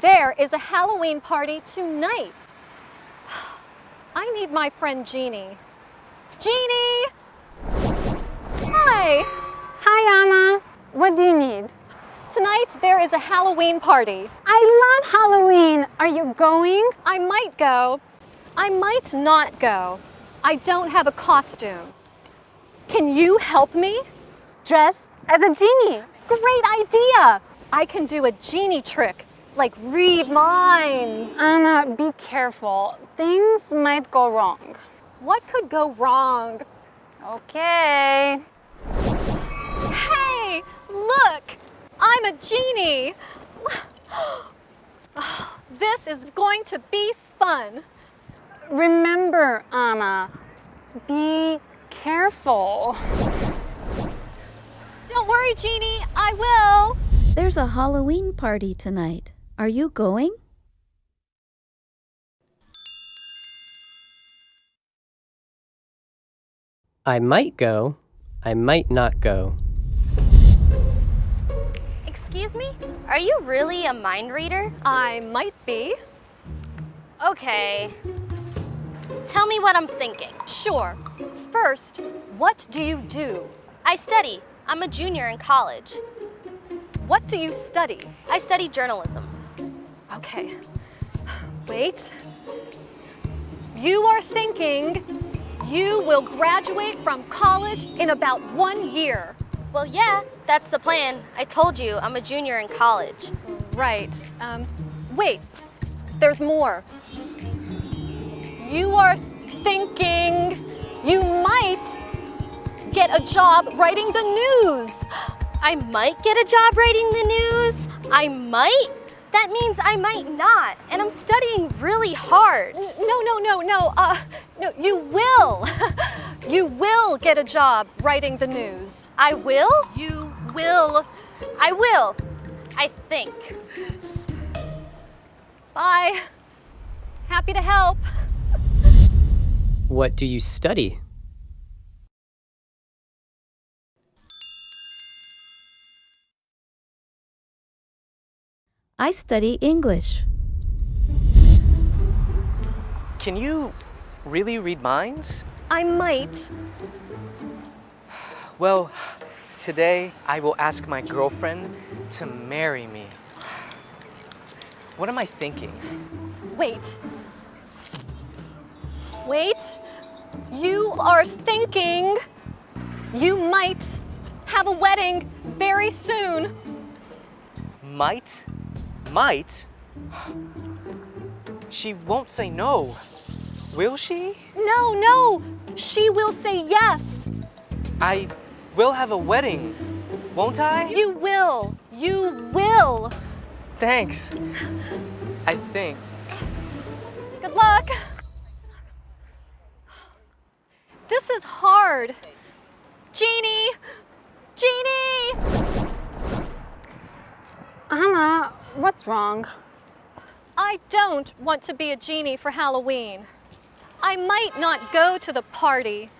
There is a Halloween party tonight. I need my friend Jeannie. Jeannie! Hi! Hi, Anna. What do you need? Tonight there is a Halloween party. I love Halloween. Are you going? I might go. I might not go. I don't have a costume. Can you help me? Dress as a genie. Great idea! I can do a genie trick, like read minds. Anna, be careful. Things might go wrong. What could go wrong? Okay. Hey, look! I'm a genie! This is going to be fun. Remember, Anna, be careful. Don't worry, Jeannie, I will. There's a Halloween party tonight. Are you going? I might go. I might not go. Excuse me? Are you really a mind reader? I might be. Okay. Tell me what I'm thinking. Sure. First, what do you do? I study. I'm a junior in college. What do you study? I study journalism. Okay. Wait. You are thinking you will graduate from college in about one year. Well, yeah, that's the plan. I told you, I'm a junior in college. Right. Um, wait. There's more. You are thinking you might get a job writing the news. I might get a job writing the news. I might? That means I might not. And I'm studying really hard. No, no, no, no. Uh, no, you will. you will get a job writing the news. I will? You will. I will. I think. Bye. Happy to help. What do you study? I study English. Can you really read minds? I might. Well, today I will ask my girlfriend to marry me. What am I thinking? Wait. Wait. You are thinking you might have a wedding very soon. Might? Might? She won't say no. Will she? No, no. She will say yes. I will have a wedding, won't I? You will. You will. Thanks. I think. Good luck. This is hard. Jeannie! Jeannie! Anna, what's wrong? I don't want to be a genie for Halloween. I might not go to the party.